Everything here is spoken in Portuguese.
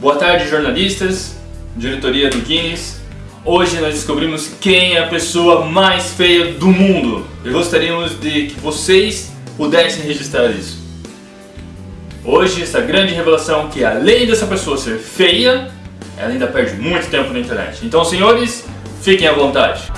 Boa tarde, jornalistas, diretoria do Guinness. Hoje nós descobrimos quem é a pessoa mais feia do mundo. E gostaríamos de que vocês pudessem registrar isso. Hoje, essa grande revelação que além dessa pessoa ser feia, ela ainda perde muito tempo na internet. Então, senhores, fiquem à vontade.